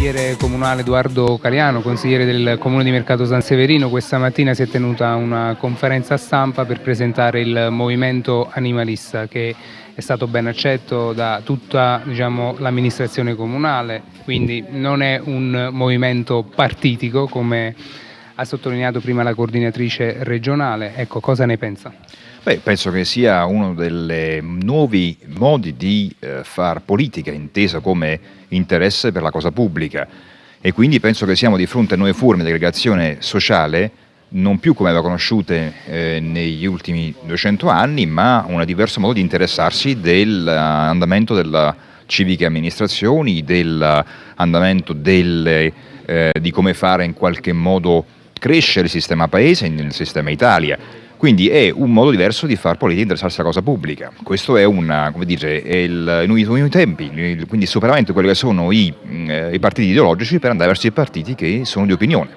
consigliere comunale Edoardo Caliano, consigliere del comune di Mercato San Severino, questa mattina si è tenuta una conferenza stampa per presentare il movimento animalista che è stato ben accetto da tutta diciamo, l'amministrazione comunale, quindi non è un movimento partitico come ha sottolineato prima la coordinatrice regionale, ecco cosa ne pensa? Beh, penso che sia uno dei nuovi modi di eh, far politica intesa come interesse per la cosa pubblica. E quindi penso che siamo di fronte a nuove forme di aggregazione sociale non più come aveva conosciute eh, negli ultimi 200 anni ma un diverso modo di interessarsi dell'andamento della civiche amministrazioni, dell'andamento eh, di come fare in qualche modo crescere il sistema paese, il sistema Italia quindi è un modo diverso di far politica interessarsi alla cosa pubblica. Questo è, una, dire, è il, in nuovi tempi, quindi superamento di quelli che sono i, eh, i partiti ideologici per andare verso i partiti che sono di opinione.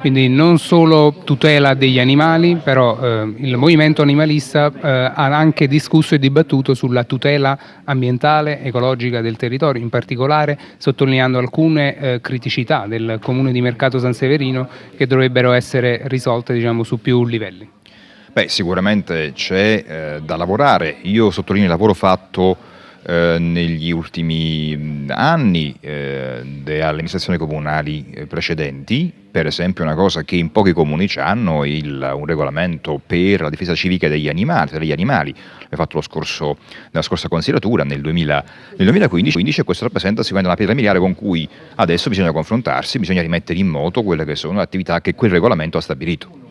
Quindi non solo tutela degli animali, però eh, il movimento animalista eh, ha anche discusso e dibattuto sulla tutela ambientale, ecologica del territorio, in particolare sottolineando alcune eh, criticità del comune di Mercato San Severino che dovrebbero essere risolte diciamo, su più livelli. Beh, sicuramente c'è eh, da lavorare. Io sottolineo il lavoro fatto eh, negli ultimi anni eh, alle amministrazioni comunali eh, precedenti, per esempio una cosa che in pochi comuni hanno, il, un regolamento per la difesa civica degli animali, degli animali. l'ho fatto scorso, nella scorsa consigliatura nel, 2000, nel 2015 e questo rappresenta sicuramente una pietra miliare con cui adesso bisogna confrontarsi, bisogna rimettere in moto quelle che sono le attività che quel regolamento ha stabilito.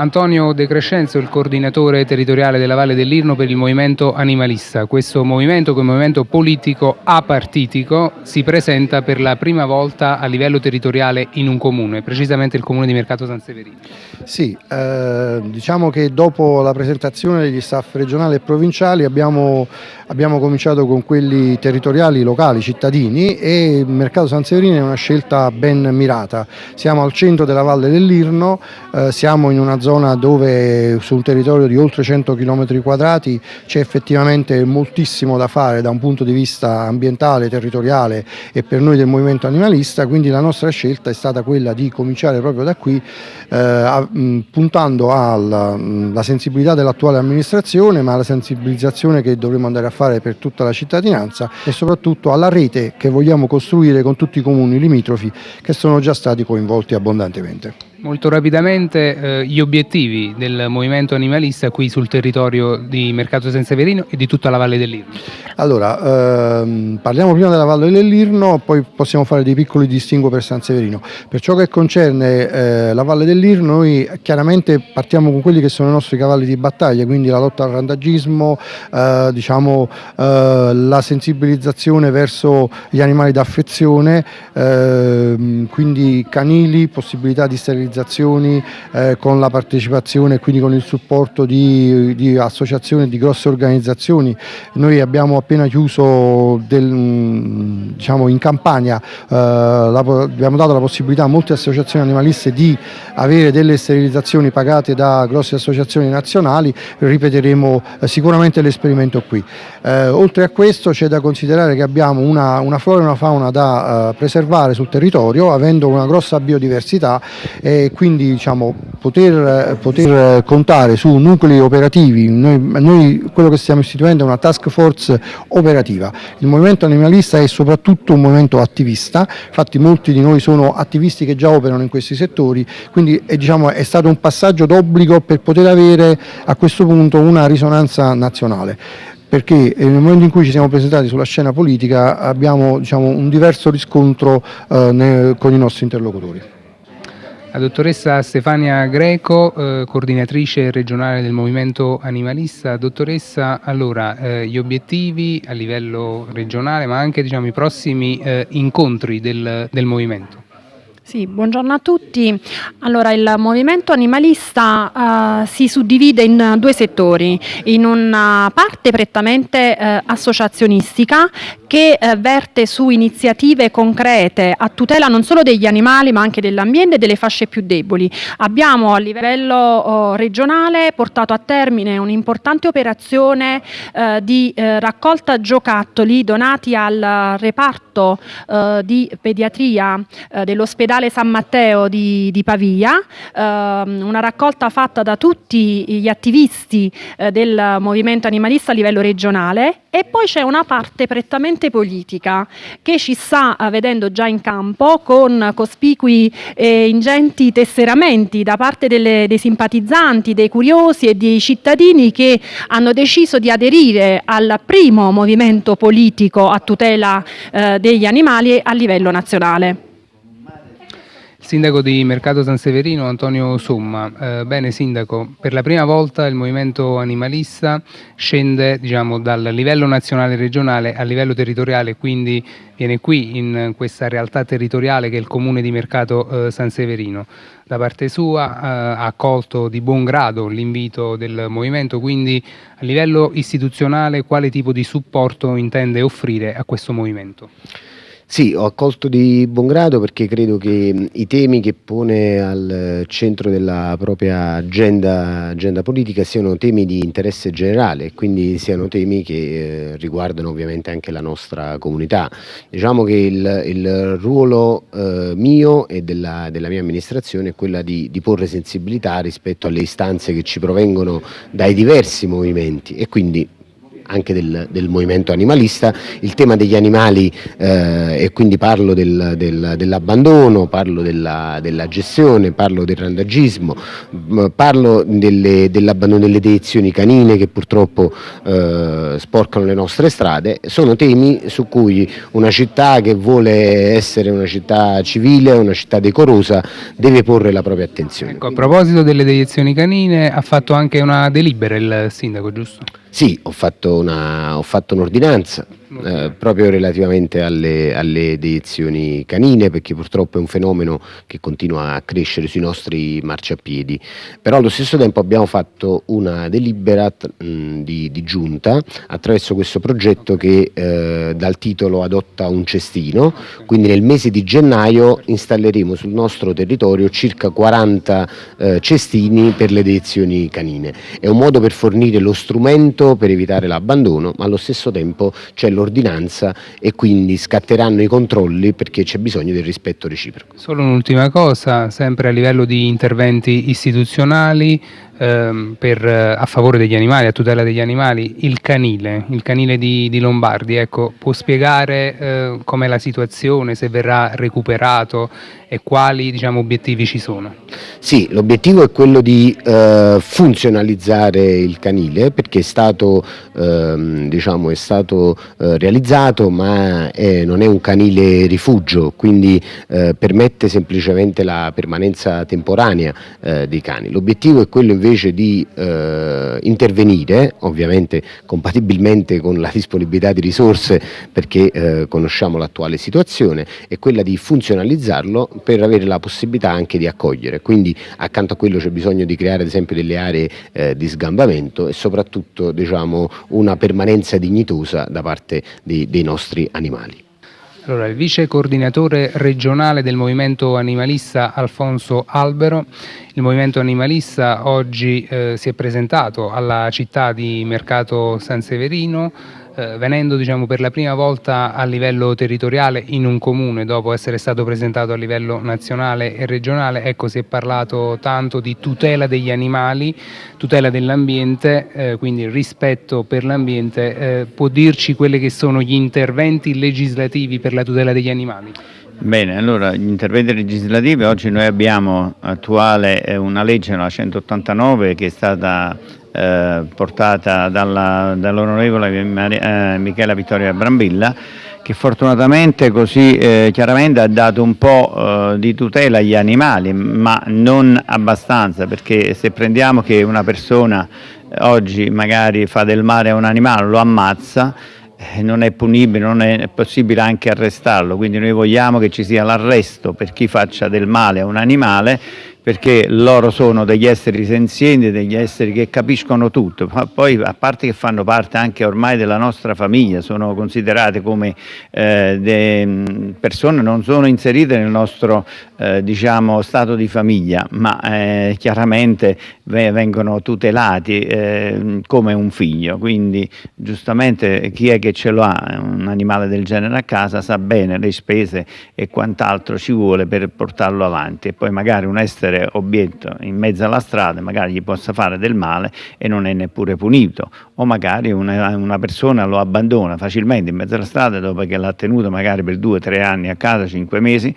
Antonio De Crescenzo, il coordinatore territoriale della Valle dell'Irno per il movimento animalista. Questo movimento, un movimento politico apartitico, si presenta per la prima volta a livello territoriale in un comune, precisamente il comune di Mercato San Severino. Sì, eh, diciamo che dopo la presentazione degli staff regionali e provinciali abbiamo, abbiamo cominciato con quelli territoriali, locali, cittadini e il Mercato San Severino è una scelta ben mirata. Siamo al centro della Valle dell'Irno, eh, siamo in una zona zona dove su un territorio di oltre 100 km quadrati c'è effettivamente moltissimo da fare da un punto di vista ambientale, territoriale e per noi del movimento animalista, quindi la nostra scelta è stata quella di cominciare proprio da qui eh, puntando alla sensibilità dell'attuale amministrazione ma alla sensibilizzazione che dovremo andare a fare per tutta la cittadinanza e soprattutto alla rete che vogliamo costruire con tutti i comuni limitrofi che sono già stati coinvolti abbondantemente. Molto rapidamente eh, gli obiettivi del movimento animalista qui sul territorio di Mercato San Severino e di tutta la Valle dell'Irno. Allora, ehm, parliamo prima della Valle dell'Irno, poi possiamo fare dei piccoli distinguo per San Severino. Per ciò che concerne eh, la Valle dell'Irno, noi chiaramente partiamo con quelli che sono i nostri cavalli di battaglia, quindi la lotta al randagismo, eh, diciamo, eh, la sensibilizzazione verso gli animali d'affezione, ehm, quindi canili, possibilità di sterilizzazione organizzazioni eh, con la partecipazione e quindi con il supporto di, di associazioni, di grosse organizzazioni. Noi abbiamo appena chiuso del, diciamo in campagna, eh, la, abbiamo dato la possibilità a molte associazioni animaliste di avere delle sterilizzazioni pagate da grosse associazioni nazionali, ripeteremo eh, sicuramente l'esperimento qui. Eh, oltre a questo c'è da considerare che abbiamo una, una flora e una fauna da eh, preservare sul territorio avendo una grossa biodiversità e quindi diciamo, poter, poter, contare su nuclei operativi, noi, noi, quello che stiamo istituendo è una task force operativa, il movimento animalista è soprattutto un movimento attivista, infatti molti di noi sono attivisti che già operano in questi settori, quindi è, diciamo, è stato un passaggio d'obbligo per poter avere a questo punto una risonanza nazionale perché nel momento in cui ci siamo presentati sulla scena politica abbiamo diciamo, un diverso riscontro eh, con i nostri interlocutori. La dottoressa Stefania Greco, eh, coordinatrice regionale del movimento animalista. Dottoressa, allora, eh, gli obiettivi a livello regionale ma anche diciamo, i prossimi eh, incontri del, del movimento? Sì, buongiorno a tutti. Allora, il movimento animalista uh, si suddivide in due settori, in una parte prettamente uh, associazionistica che uh, verte su iniziative concrete a tutela non solo degli animali ma anche dell'ambiente e delle fasce più deboli. Abbiamo a livello oh, regionale portato a termine un'importante operazione di raccolta giocattoli donati al reparto di pediatria dell'ospedale Ospedale San Matteo di, di Pavia, ehm, una raccolta fatta da tutti gli attivisti eh, del movimento animalista a livello regionale e poi c'è una parte prettamente politica che ci sta eh, vedendo già in campo con cospicui e ingenti tesseramenti da parte delle, dei simpatizzanti, dei curiosi e dei cittadini che hanno deciso di aderire al primo movimento politico a tutela eh, degli animali a livello nazionale. Sindaco di Mercato San Severino Antonio Somma, eh, bene Sindaco, per la prima volta il movimento animalista scende diciamo, dal livello nazionale e regionale a livello territoriale, quindi viene qui in questa realtà territoriale che è il comune di Mercato eh, San Severino. Da parte sua eh, ha accolto di buon grado l'invito del movimento, quindi a livello istituzionale quale tipo di supporto intende offrire a questo movimento? Sì, ho accolto di buon grado perché credo che i temi che pone al centro della propria agenda, agenda politica siano temi di interesse generale quindi siano temi che eh, riguardano ovviamente anche la nostra comunità. Diciamo che il, il ruolo eh, mio e della, della, mia amministrazione è quella di, di porre sensibilità rispetto alle istanze che ci provengono dai diversi movimenti e quindi anche del, del movimento animalista, il tema degli animali eh, e quindi parlo del, del, dell'abbandono, parlo della, della, gestione, parlo del randagismo, parlo dell'abbandono delle deiezioni canine che purtroppo eh, sporcano le nostre strade, sono temi su cui una città che vuole essere una città civile, una città decorosa, deve porre la propria attenzione. Ecco, a proposito delle deiezioni canine ha fatto anche una delibera il sindaco, giusto? Sì, ho fatto un'ordinanza eh, proprio relativamente alle, alle deiezioni canine perché purtroppo è un fenomeno che continua a crescere sui nostri marciapiedi. Però allo stesso tempo abbiamo fatto una delibera mh, di, di, giunta attraverso questo progetto che eh, dal titolo adotta un cestino. Quindi nel mese di gennaio installeremo sul nostro territorio circa 40 eh, cestini per le deiezioni canine. È un modo per fornire lo strumento per evitare l'abbandono ma allo stesso tempo c'è l'ordinanza e quindi scatteranno i controlli perché c'è bisogno del rispetto reciproco. Solo un'ultima cosa, sempre a livello di interventi istituzionali, ehm, per, a favore degli animali, a tutela degli animali, il canile, il canile di, di Lombardi, ecco, può spiegare eh, com'è la situazione, se verrà recuperato e quali diciamo, obiettivi ci sono? Sì, l'obiettivo è quello di eh, funzionalizzare il canile perché è stato, ehm, diciamo, è stato eh, realizzato ma è, non è un canile rifugio, quindi eh, permette semplicemente la permanenza temporanea eh, dei cani. L'obiettivo è quello invece di eh, intervenire, ovviamente compatibilmente con la disponibilità di risorse perché eh, conosciamo l'attuale situazione, è quella di funzionalizzarlo per avere la possibilità anche di accogliere, quindi accanto a quello c'è bisogno di creare ad esempio delle aree eh, di sgambamento e soprattutto diciamo, una permanenza dignitosa da parte dei, dei nostri animali. Allora, il vice coordinatore regionale del movimento animalista Alfonso Albero, il movimento animalista oggi eh, si è presentato alla città di Mercato San Severino eh, venendo diciamo, per la prima volta a livello territoriale in un comune dopo essere stato presentato a livello nazionale e regionale, ecco si è parlato tanto di tutela degli animali, tutela dell'ambiente, eh, quindi rispetto per l'ambiente, eh, può dirci quelli che sono gli interventi legislativi per la tutela degli animali? Bene, allora gli interventi legislativi, oggi noi abbiamo attuale eh, una legge, la 189, che è stata portata dall'onorevole eh, Michela Vittoria Brambilla che fortunatamente così eh, chiaramente ha dato un po' eh, di tutela agli animali ma non abbastanza perché se prendiamo che una persona oggi magari fa del male a un animale lo ammazza eh, non è punibile, non è possibile anche arrestarlo, quindi noi vogliamo che ci sia l'arresto per chi faccia del male a un animale perché loro sono degli esseri senzienti, degli esseri che capiscono tutto, poi a parte che fanno parte anche ormai della nostra famiglia, sono considerate come eh, persone, non sono inserite nel nostro eh, diciamo, stato di famiglia, ma eh, chiaramente vengono tutelati eh, come un figlio, quindi giustamente chi è che ce lo ha, un animale del genere a casa, sa bene le spese e quant'altro ci vuole per portarlo avanti. E poi magari un essere essere obietto in mezzo alla strada, magari gli possa fare del male e non è neppure punito, o magari una, una persona lo abbandona facilmente in mezzo alla strada dopo che l'ha tenuto magari per due o tre anni a casa, cinque mesi,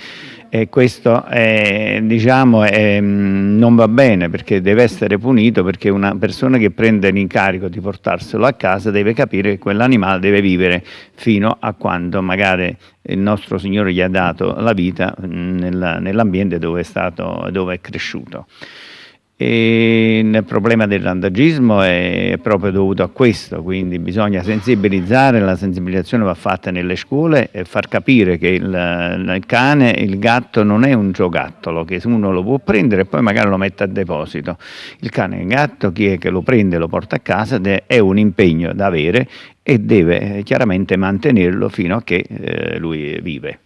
questo è, diciamo, è, non va bene perché deve essere punito perché una persona che prende l'incarico di portarselo a casa deve capire che quell'animale deve vivere fino a quando magari il nostro Signore gli ha dato la vita nell'ambiente dove, dove è cresciuto. E il problema del randagismo è proprio dovuto a questo, quindi bisogna sensibilizzare, la sensibilizzazione va fatta nelle scuole e far capire che il, il cane, il gatto non è un giocattolo, che uno lo può prendere e poi magari lo mette a deposito. Il cane e il gatto, chi è che lo prende e lo porta a casa, è un impegno da avere e deve chiaramente mantenerlo fino a che eh, lui vive.